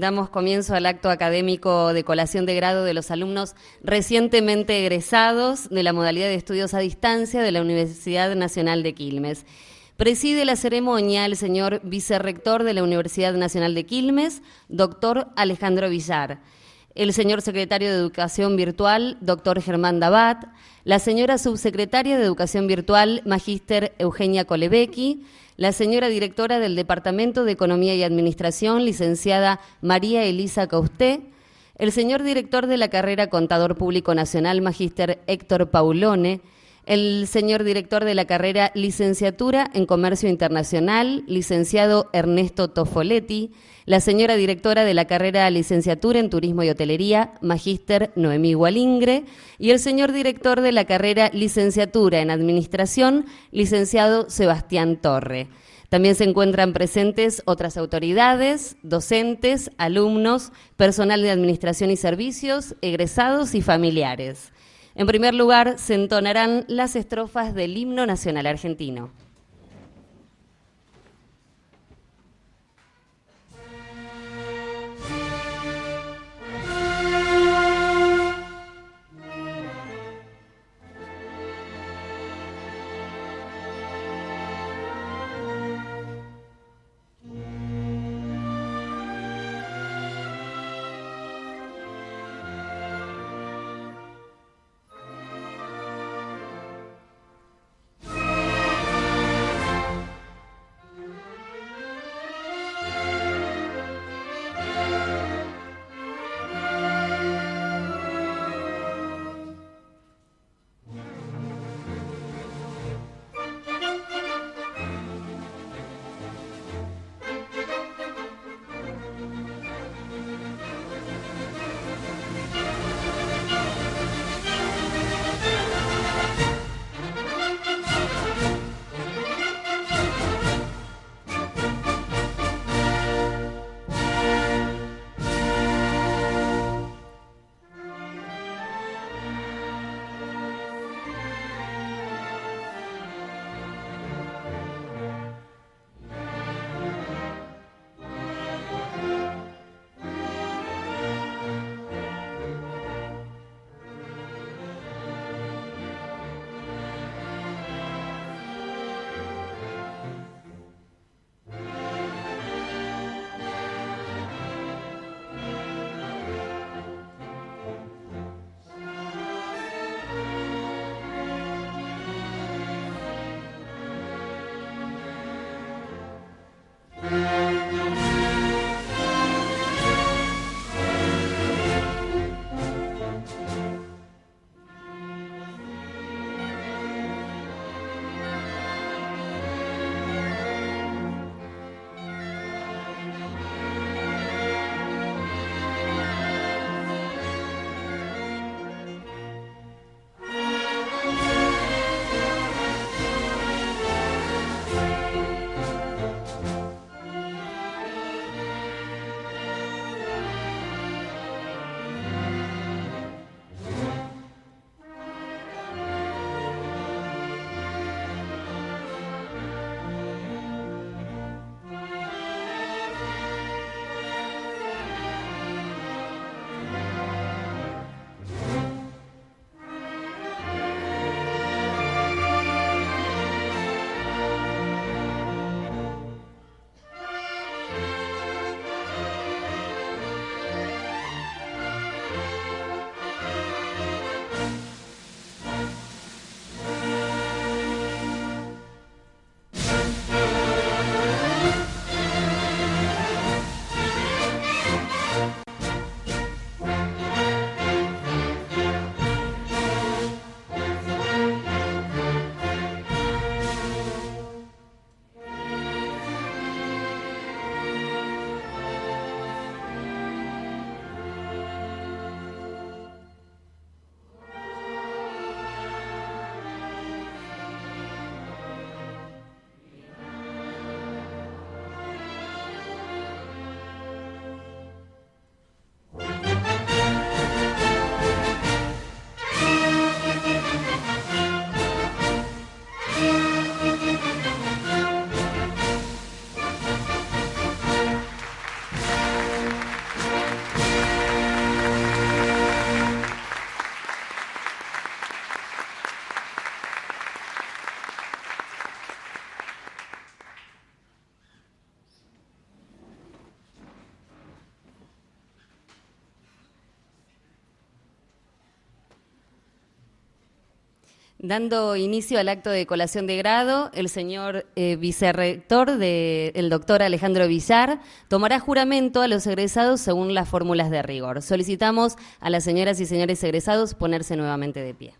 damos comienzo al acto académico de colación de grado de los alumnos recientemente egresados de la modalidad de estudios a distancia de la Universidad Nacional de Quilmes. Preside la ceremonia el señor vicerrector de la Universidad Nacional de Quilmes, doctor Alejandro Villar, el señor secretario de Educación Virtual, doctor Germán Dabat, la señora subsecretaria de Educación Virtual, magíster Eugenia Colebecki, la señora directora del Departamento de Economía y Administración, licenciada María Elisa Causté, el señor director de la carrera Contador Público Nacional, magíster Héctor Paulone, el señor director de la carrera Licenciatura en Comercio Internacional, licenciado Ernesto Tofoletti, la señora directora de la carrera Licenciatura en Turismo y Hotelería, magíster Noemí Gualingre, y el señor director de la carrera Licenciatura en Administración, licenciado Sebastián Torre. También se encuentran presentes otras autoridades, docentes, alumnos, personal de administración y servicios, egresados y familiares. En primer lugar, se entonarán las estrofas del himno nacional argentino. Dando inicio al acto de colación de grado, el señor eh, vicerrector, el doctor Alejandro Villar, tomará juramento a los egresados según las fórmulas de rigor. Solicitamos a las señoras y señores egresados ponerse nuevamente de pie.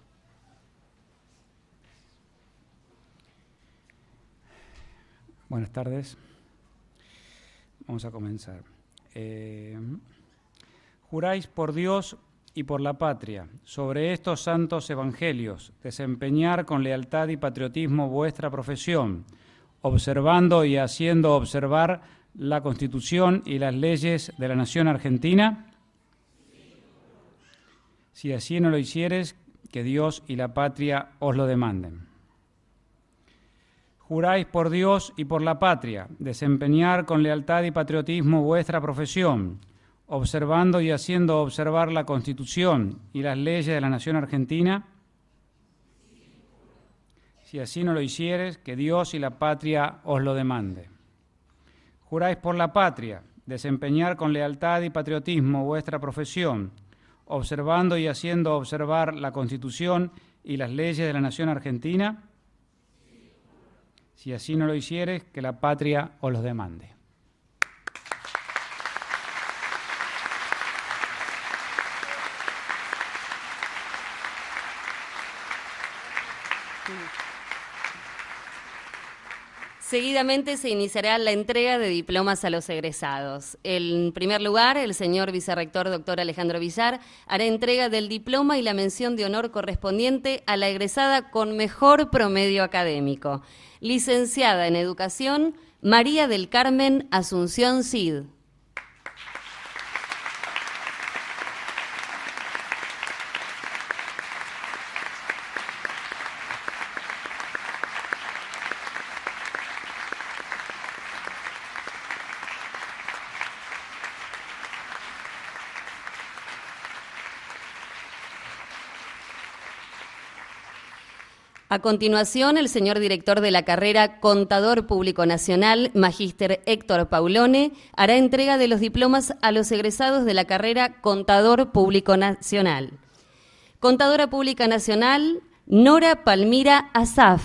Buenas tardes. Vamos a comenzar. Eh, juráis por Dios y por la patria, sobre estos santos evangelios, desempeñar con lealtad y patriotismo vuestra profesión, observando y haciendo observar la Constitución y las leyes de la nación argentina? Si así no lo hicieres, que Dios y la patria os lo demanden. Juráis por Dios y por la patria, desempeñar con lealtad y patriotismo vuestra profesión, observando y haciendo observar la Constitución y las leyes de la nación argentina? Si así no lo hicieres, que Dios y la patria os lo demande. Juráis por la patria, desempeñar con lealtad y patriotismo vuestra profesión, observando y haciendo observar la Constitución y las leyes de la nación argentina? Si así no lo hicieres, que la patria os lo demande. Seguidamente se iniciará la entrega de diplomas a los egresados. En primer lugar, el señor vicerrector doctor Alejandro Villar hará entrega del diploma y la mención de honor correspondiente a la egresada con mejor promedio académico. Licenciada en Educación, María del Carmen Asunción Cid. A continuación, el señor director de la carrera Contador Público Nacional, Magíster Héctor Paulone, hará entrega de los diplomas a los egresados de la carrera Contador Público Nacional. Contadora Pública Nacional, Nora Palmira Asaf.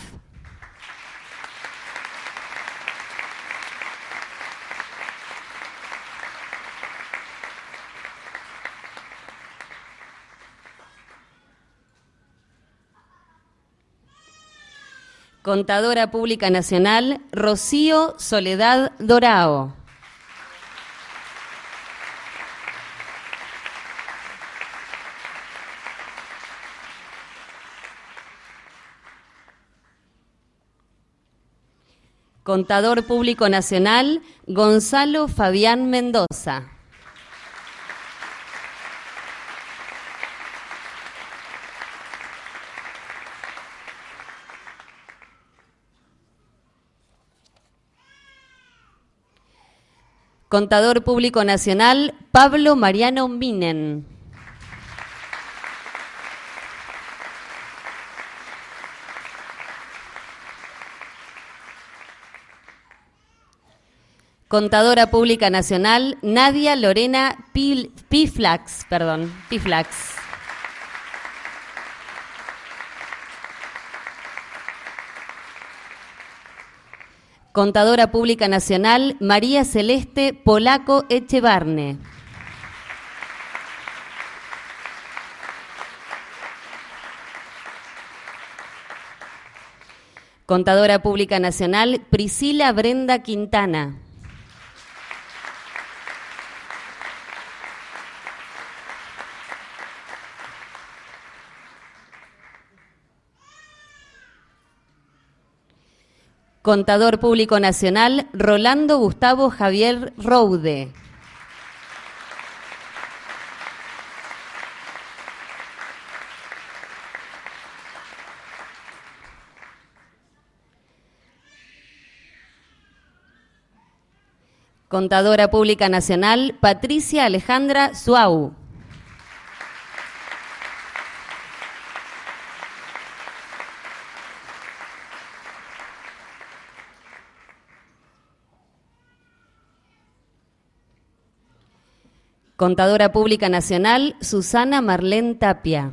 Contadora Pública Nacional, Rocío Soledad Dorao. Contador Público Nacional, Gonzalo Fabián Mendoza. Contador Público Nacional, Pablo Mariano Minen. Contadora Pública Nacional, Nadia Lorena Piflax, perdón, Piflax. Contadora Pública Nacional, María Celeste Polaco Echevarne. Contadora Pública Nacional, Priscila Brenda Quintana. Contador Público Nacional, Rolando Gustavo Javier Roude. Contadora Pública Nacional, Patricia Alejandra Suau. Contadora Pública Nacional, Susana Marlén Tapia.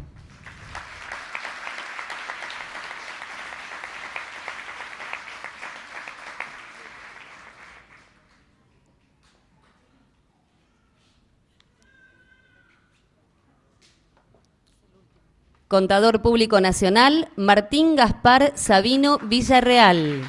Contador Público Nacional, Martín Gaspar Sabino Villarreal.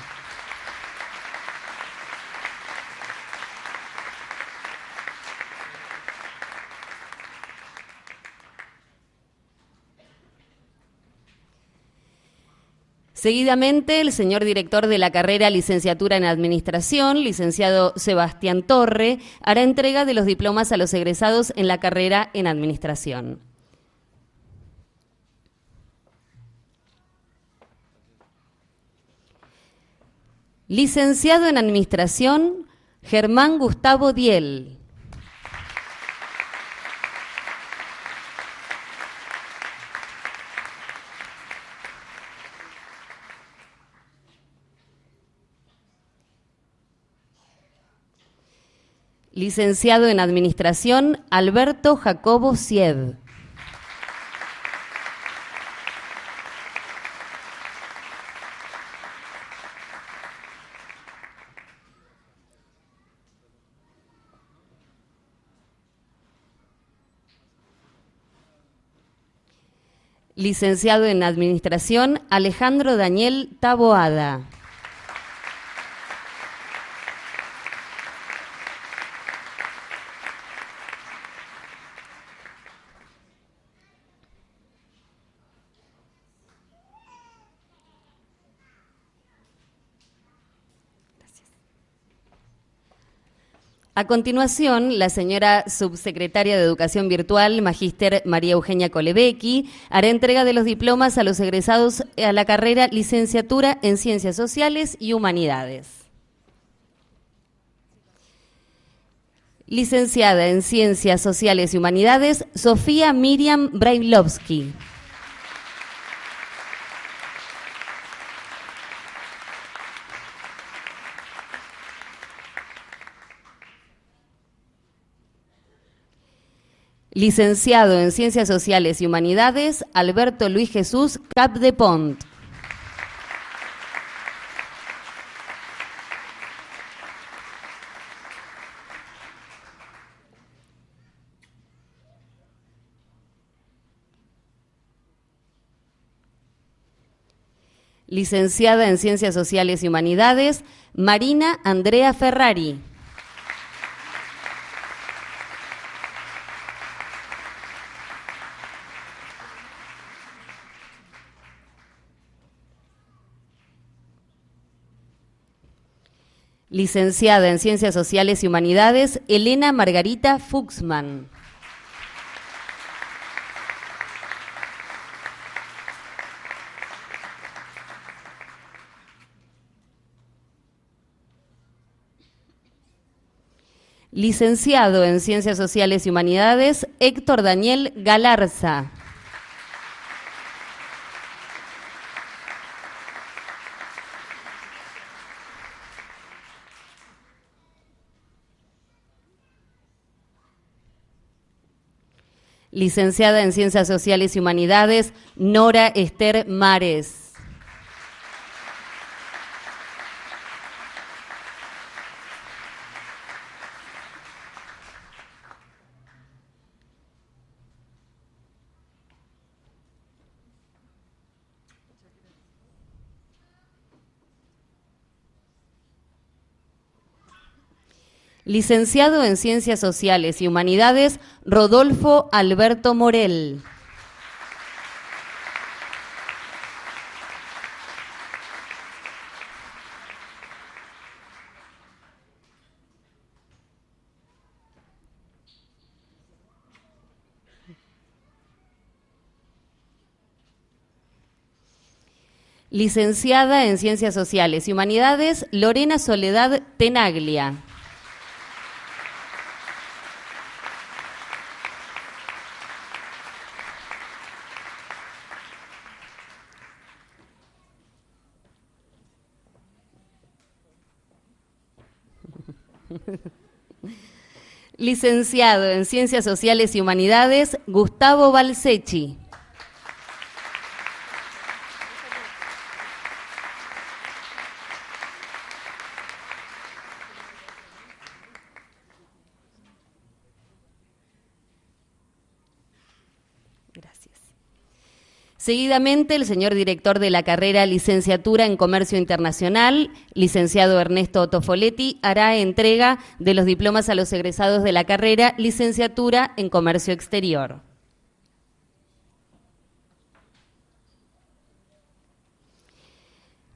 Seguidamente, el señor director de la carrera Licenciatura en Administración, licenciado Sebastián Torre, hará entrega de los diplomas a los egresados en la carrera en Administración. Licenciado en Administración, Germán Gustavo Diel. Licenciado en Administración, Alberto Jacobo Sied. Licenciado en Administración, Alejandro Daniel Taboada. A continuación, la señora subsecretaria de Educación Virtual, Magíster María Eugenia Colebecki, hará entrega de los diplomas a los egresados a la carrera Licenciatura en Ciencias Sociales y Humanidades. Licenciada en Ciencias Sociales y Humanidades, Sofía Miriam Brailovsky. Licenciado en Ciencias Sociales y Humanidades, Alberto Luis Jesús Capdepont. Licenciada en Ciencias Sociales y Humanidades, Marina Andrea Ferrari. Licenciada en Ciencias Sociales y Humanidades, Elena Margarita Fuchsman. Licenciado en Ciencias Sociales y Humanidades, Héctor Daniel Galarza. Licenciada en Ciencias Sociales y Humanidades, Nora Esther Mares. Licenciado en Ciencias Sociales y Humanidades, Rodolfo Alberto Morel. Licenciada en Ciencias Sociales y Humanidades, Lorena Soledad Tenaglia. Licenciado en Ciencias Sociales y Humanidades, Gustavo Balsechi. Seguidamente, el señor director de la carrera Licenciatura en Comercio Internacional, licenciado Ernesto Tofoletti, hará entrega de los diplomas a los egresados de la carrera Licenciatura en Comercio Exterior.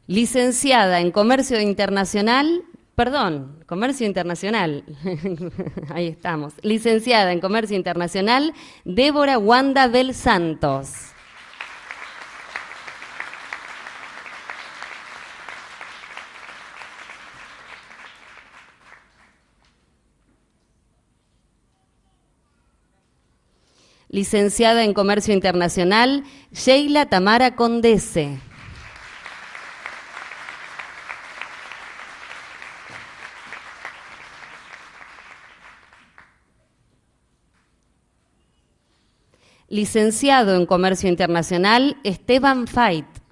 Licenciada en Comercio Internacional, perdón, Comercio Internacional, ahí estamos. Licenciada en Comercio Internacional, Débora Wanda Bel Santos. Licenciada en Comercio Internacional, Sheila Tamara Condese. Licenciado en Comercio Internacional, Esteban Fait.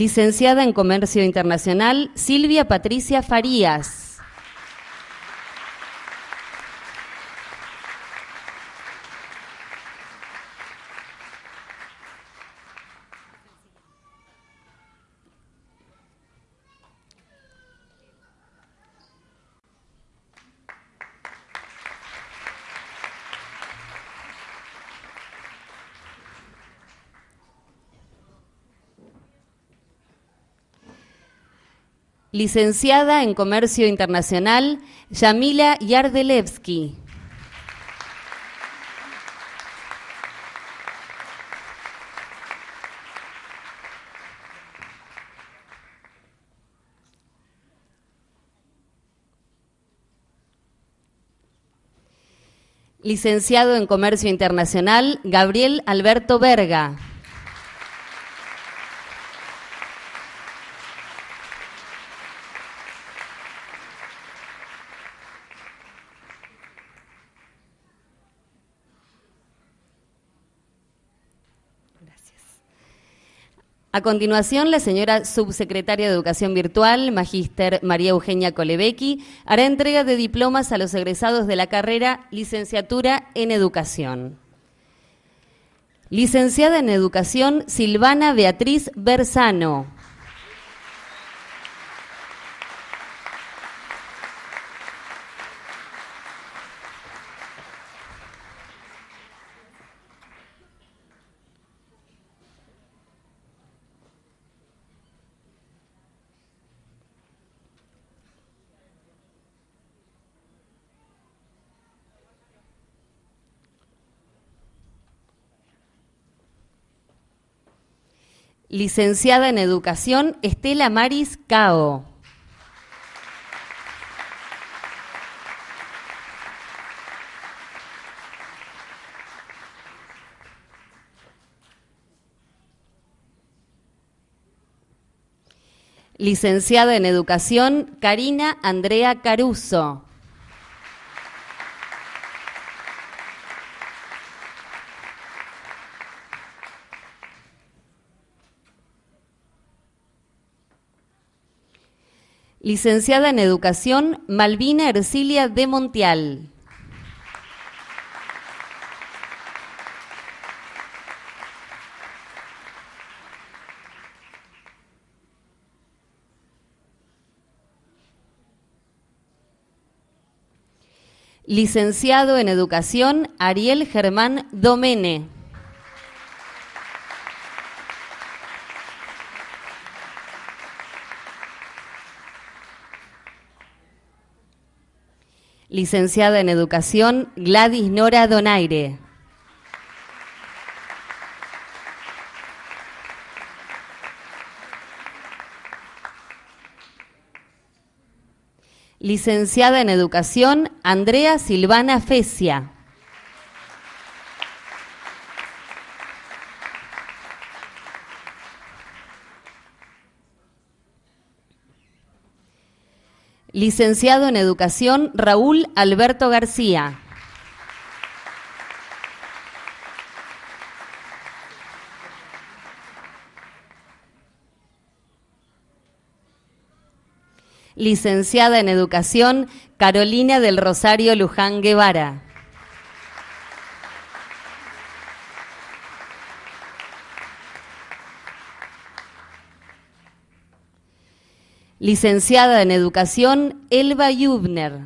Licenciada en Comercio Internacional, Silvia Patricia Farías. Licenciada en Comercio Internacional, Yamila Yardelevsky. Licenciado en Comercio Internacional, Gabriel Alberto Verga. A continuación, la señora subsecretaria de Educación Virtual, magíster María Eugenia Colebecki, hará entrega de diplomas a los egresados de la carrera Licenciatura en Educación. Licenciada en Educación, Silvana Beatriz Bersano. Licenciada en Educación, Estela Maris Cao. Licenciada en Educación, Karina Andrea Caruso. Licenciada en Educación, Malvina Ercilia de Montial. Licenciado en Educación, Ariel Germán Domene. Licenciada en Educación, Gladys Nora Donaire. Licenciada en Educación, Andrea Silvana Fecia. Licenciado en Educación Raúl Alberto García. Licenciada en Educación Carolina del Rosario Luján Guevara. Licenciada en Educación, Elba Yubner.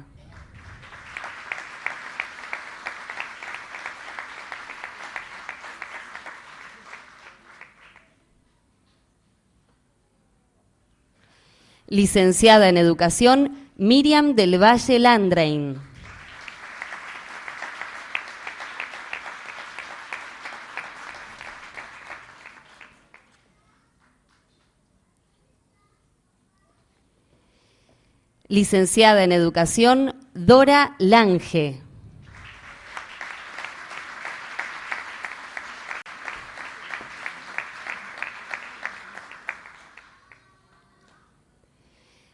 Licenciada en Educación, Miriam del Valle Landrain. Licenciada en Educación, Dora Lange.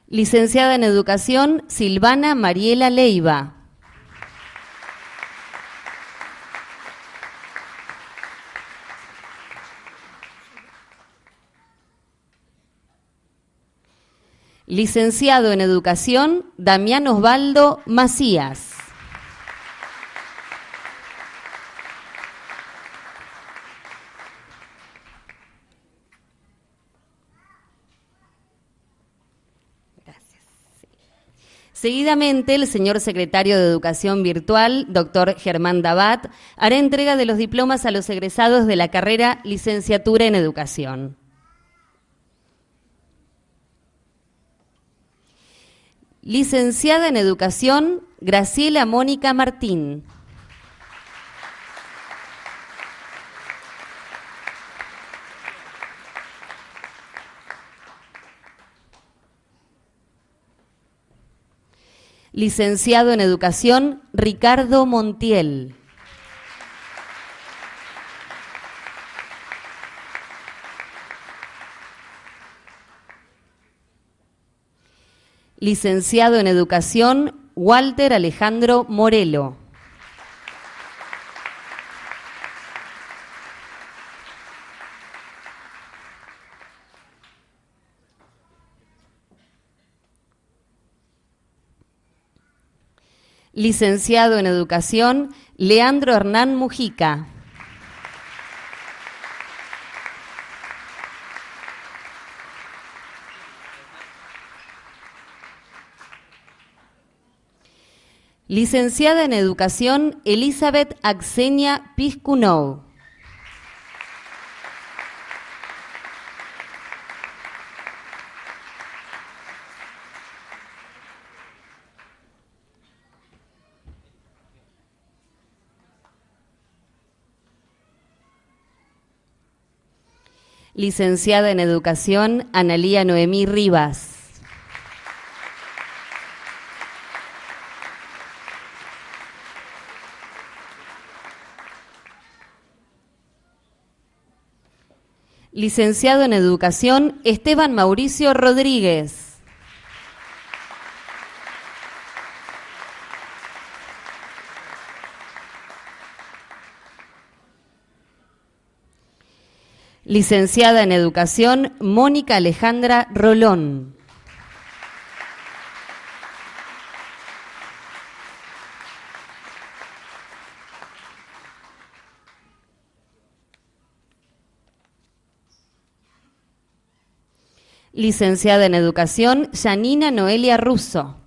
Licenciada en Educación, Silvana Mariela Leiva. Licenciado en Educación, Damián Osvaldo Macías. Seguidamente, el señor secretario de Educación Virtual, doctor Germán Dabat, hará entrega de los diplomas a los egresados de la carrera Licenciatura en Educación. Licenciada en Educación, Graciela Mónica Martín. Licenciado en Educación, Ricardo Montiel. Licenciado en Educación, Walter Alejandro Morelo. Licenciado en Educación, Leandro Hernán Mujica. Licenciada en Educación, Elizabeth Axenia Piscunou. Licenciada en Educación, Analía Noemí Rivas. Licenciado en Educación, Esteban Mauricio Rodríguez. Licenciada en Educación, Mónica Alejandra Rolón. Licenciada en Educación, Janina Noelia Russo.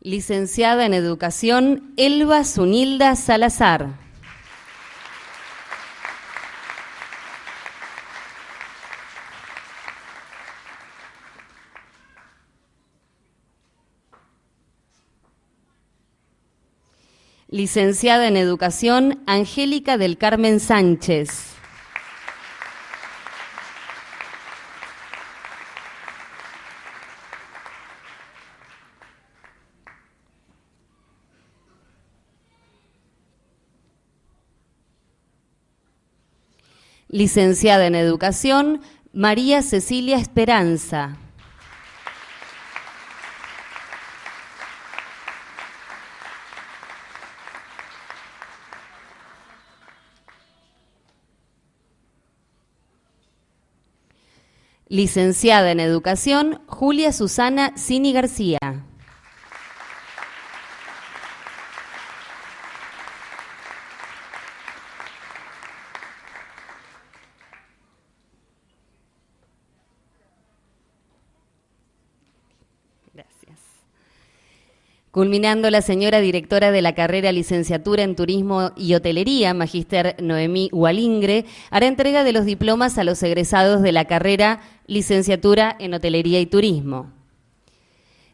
Licenciada en Educación, Elba Zunilda Salazar. Licenciada en Educación, Angélica del Carmen Sánchez. Licenciada en Educación, María Cecilia Esperanza. Licenciada en Educación, Julia Susana Cini García. Culminando la señora directora de la carrera Licenciatura en Turismo y Hotelería, Magíster Noemí Hualingre, hará entrega de los diplomas a los egresados de la carrera Licenciatura en Hotelería y Turismo.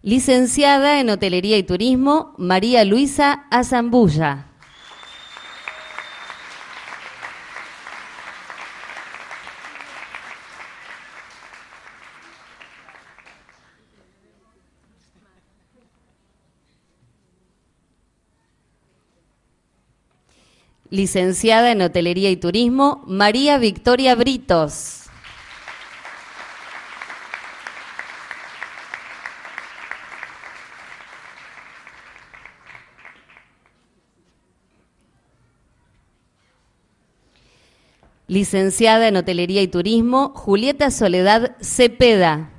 Licenciada en Hotelería y Turismo, María Luisa Azambulla. Licenciada en Hotelería y Turismo, María Victoria Britos. Licenciada en Hotelería y Turismo, Julieta Soledad Cepeda.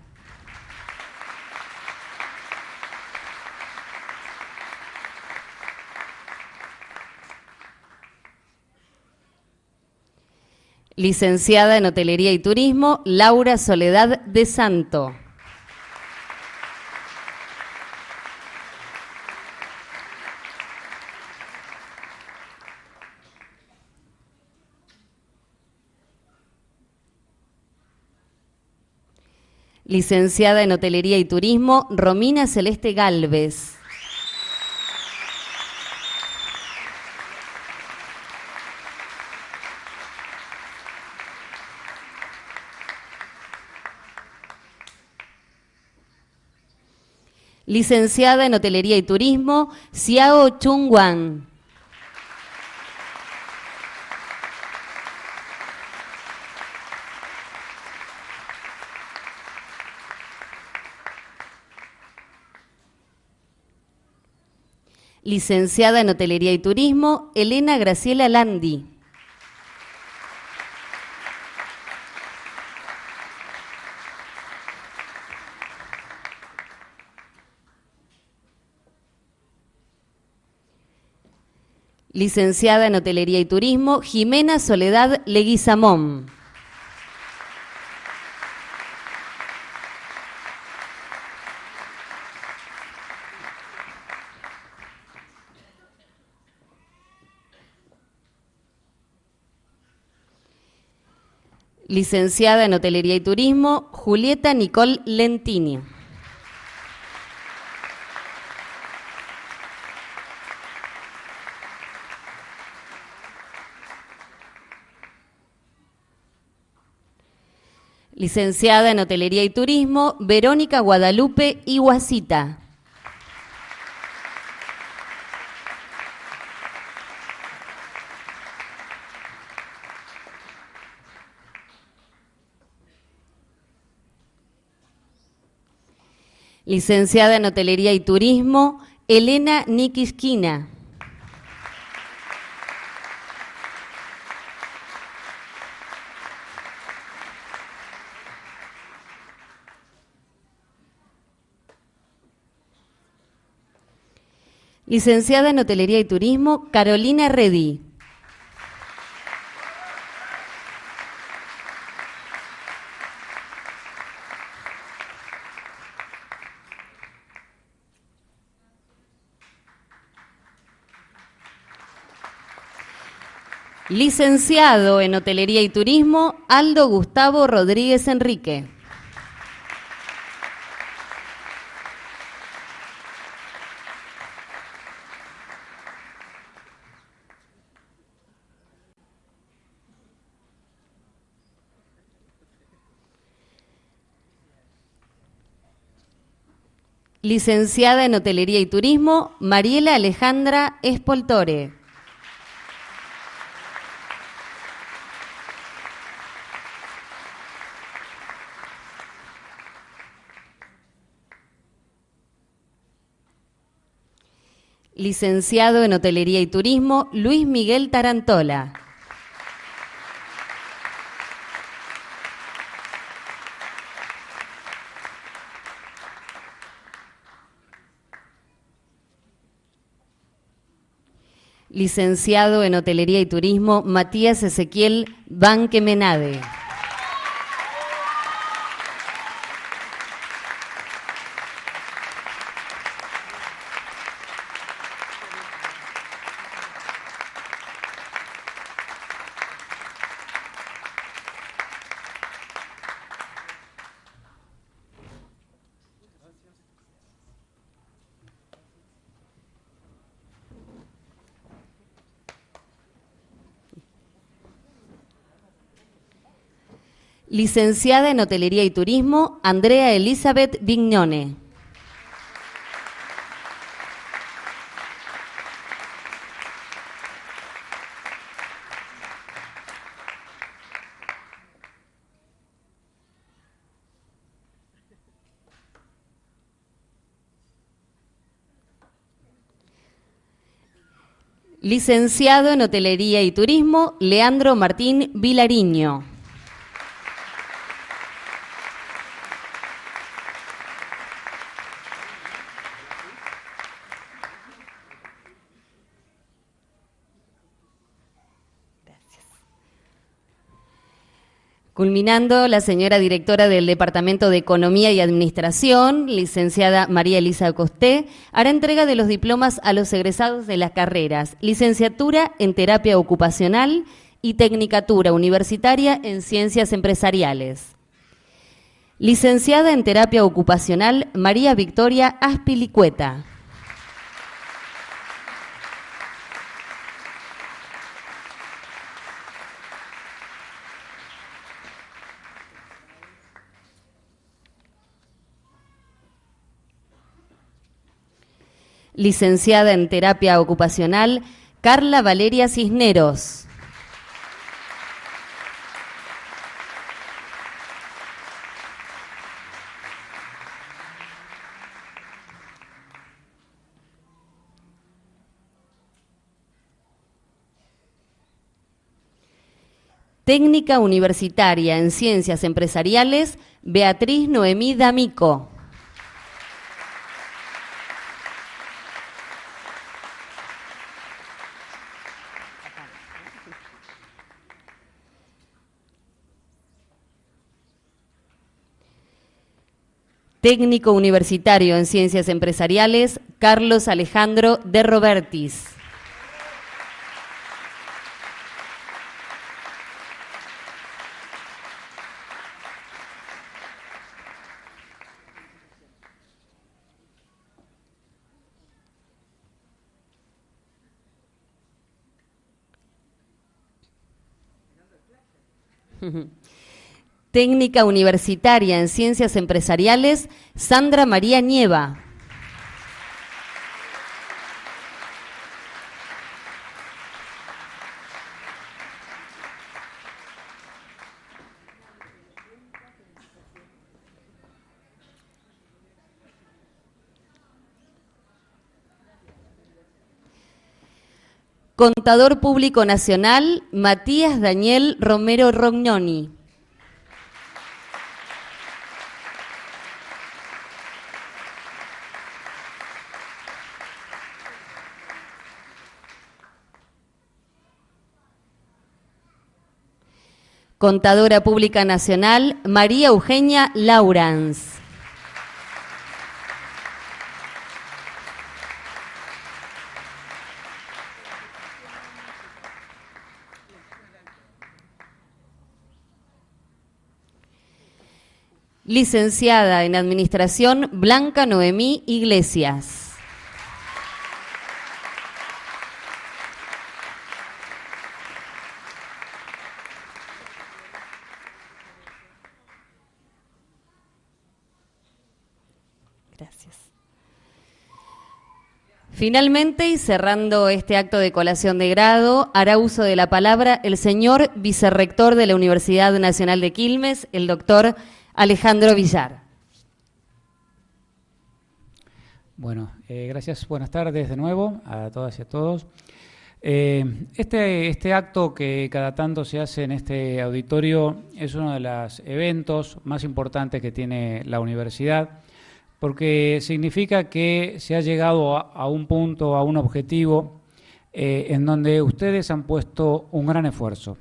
Licenciada en Hotelería y Turismo, Laura Soledad de Santo. Licenciada en Hotelería y Turismo, Romina Celeste Galvez. Licenciada en Hotelería y Turismo, Xiao Chung Wan. Licenciada en Hotelería y Turismo, Elena Graciela Landi. Licenciada en Hotelería y Turismo, Jimena Soledad Leguizamón. Licenciada en Hotelería y Turismo, Julieta Nicole Lentini. Licenciada en Hotelería y Turismo, Verónica Guadalupe Iguacita. Licenciada en Hotelería y Turismo, Elena Nikisquina. Licenciada en Hotelería y Turismo, Carolina Redí. Licenciado en Hotelería y Turismo, Aldo Gustavo Rodríguez Enrique. Licenciada en Hotelería y Turismo, Mariela Alejandra Espoltore. Licenciado en Hotelería y Turismo, Luis Miguel Tarantola. Licenciado en Hotelería y Turismo, Matías Ezequiel Banquemenade. Licenciada en Hotelería y Turismo, Andrea Elizabeth Vignone. Licenciado en Hotelería y Turismo, Leandro Martín Vilariño. Culminando, la señora directora del Departamento de Economía y Administración, licenciada María Elisa Costé, hará entrega de los diplomas a los egresados de las carreras Licenciatura en Terapia Ocupacional y Tecnicatura Universitaria en Ciencias Empresariales. Licenciada en Terapia Ocupacional María Victoria Aspilicueta. Licenciada en terapia ocupacional, Carla Valeria Cisneros. Técnica Universitaria en Ciencias Empresariales, Beatriz Noemí D'Amico. Técnico Universitario en Ciencias Empresariales, Carlos Alejandro de Robertis. Técnica Universitaria en Ciencias Empresariales, Sandra María Nieva. Contador Público Nacional, Matías Daniel Romero Rognoni. Contadora Pública Nacional, María Eugenia Laurans. Licenciada en Administración, Blanca Noemí Iglesias. Finalmente, y cerrando este acto de colación de grado, hará uso de la palabra el señor vicerrector de la Universidad Nacional de Quilmes, el doctor Alejandro Villar. Bueno, eh, gracias. Buenas tardes de nuevo a todas y a todos. Eh, este, este acto que cada tanto se hace en este auditorio es uno de los eventos más importantes que tiene la universidad porque significa que se ha llegado a, un punto, a un objetivo en donde ustedes han puesto un gran esfuerzo.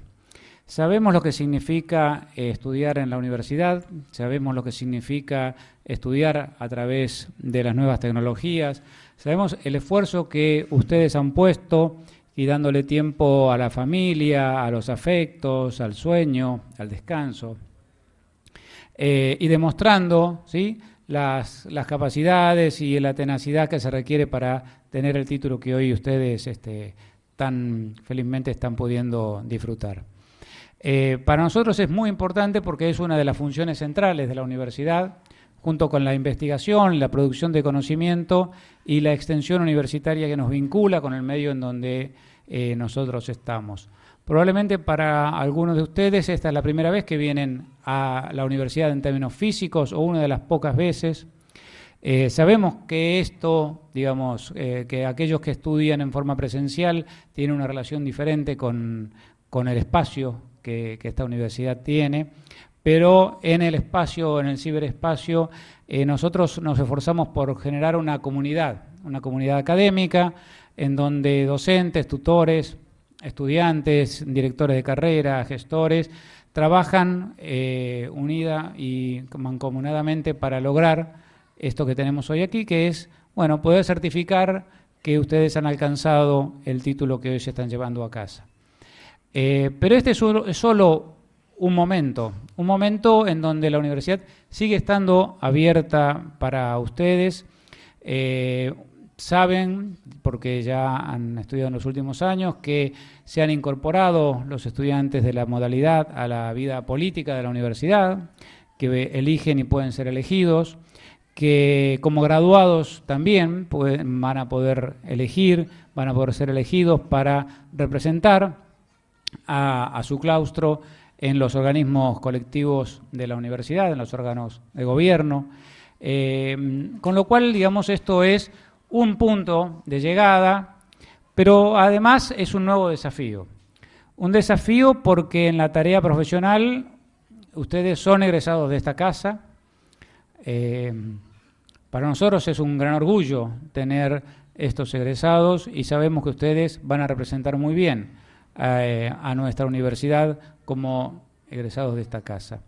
Sabemos lo que significa estudiar en la universidad, sabemos lo que significa estudiar a través de las nuevas tecnologías, sabemos el esfuerzo que ustedes han puesto y dándole tiempo a la familia, a los afectos, al sueño, al descanso, eh, y demostrando ¿sí? Las, capacidades y la tenacidad que se requiere para tener el título que hoy ustedes este, tan felizmente están pudiendo disfrutar. Eh, para nosotros es muy importante porque es una de las funciones centrales de la universidad, junto con la investigación, la producción de conocimiento y la extensión universitaria que nos vincula con el medio en donde eh, nosotros estamos. Probablemente para algunos de ustedes esta es la primera vez que vienen a la universidad en términos físicos o una de las pocas veces. Eh, sabemos que esto, digamos, que aquellos que estudian en forma presencial tienen una relación diferente con, con el espacio que, esta universidad tiene, pero en el espacio, en el ciberespacio, eh, nosotros nos esforzamos por generar una comunidad, una comunidad académica, en donde docentes, tutores, estudiantes, directores de carrera, gestores, trabajan eh, unida y mancomunadamente para lograr esto que tenemos hoy aquí, que es, bueno, poder certificar que ustedes han alcanzado el título que hoy se están llevando a casa. Eh, pero este es solo, un momento, un momento en donde la universidad sigue estando abierta para ustedes. Eh, saben, porque ya han estudiado en los últimos años, que se han incorporado los estudiantes de la modalidad a la vida política de la universidad, que eligen y pueden ser elegidos, que como graduados también van a poder elegir, van a poder ser elegidos para representar a, su claustro en los organismos colectivos de la universidad, en los órganos de gobierno, eh, con lo cual, digamos, esto es un punto de llegada, pero además es un nuevo desafío. Un desafío porque en la tarea profesional ustedes son egresados de esta casa. Eh, para nosotros es un gran orgullo tener estos egresados y sabemos que ustedes van a representar muy bien eh, a nuestra universidad como egresados de esta casa.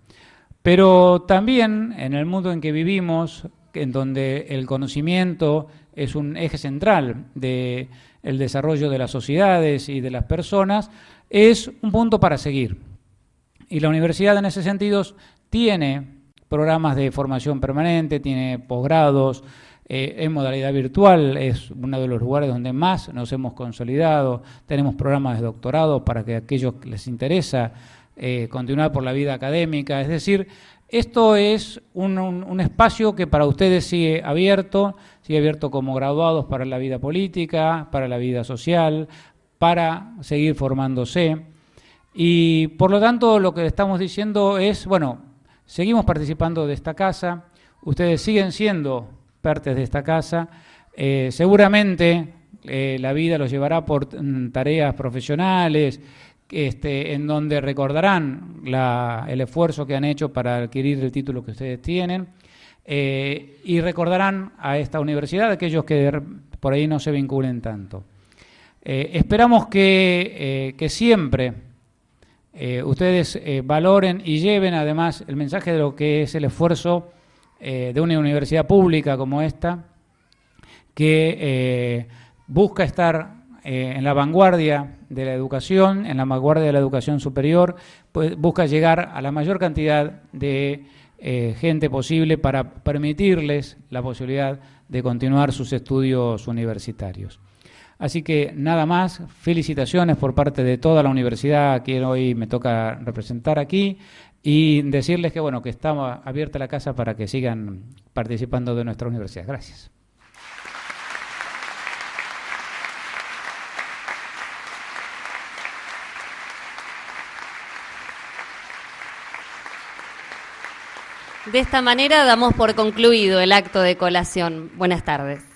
Pero también en el mundo en que vivimos, en donde el conocimiento es un eje central del desarrollo de las sociedades y de las personas, es un punto para seguir. Y la universidad en ese sentido tiene programas de formación permanente, tiene posgrados, eh, en modalidad virtual, es uno de los lugares donde más nos hemos consolidado, tenemos programas de doctorado para que aquellos que les interesa eh, continuar por la vida académica, es decir, esto es un, espacio que para ustedes sigue abierto, sigue abierto como graduados para la vida política, para la vida social, para seguir formándose. Y por lo tanto lo que estamos diciendo es, bueno, seguimos participando de esta casa, ustedes siguen siendo partes de esta casa. Eh, seguramente eh, la vida los llevará por mm, tareas profesionales, este, en donde recordarán el esfuerzo que han hecho para adquirir el título que ustedes tienen eh, y recordarán a esta universidad aquellos que por ahí no se vinculen tanto. esperamos que, que siempre ustedes valoren y lleven además el mensaje de lo que es el esfuerzo eh, de una universidad pública como esta, que eh, busca estar eh, en la vanguardia de la educación, en la vanguardia de la educación superior, pues busca llegar a la mayor cantidad de gente posible para permitirles la posibilidad de continuar sus estudios universitarios. Así que nada más, felicitaciones por parte de toda la universidad que hoy me toca representar aquí y decirles que bueno que estamos abierta la casa para que sigan participando de nuestra universidad. Gracias. De esta manera damos por concluido el acto de colación. Buenas tardes.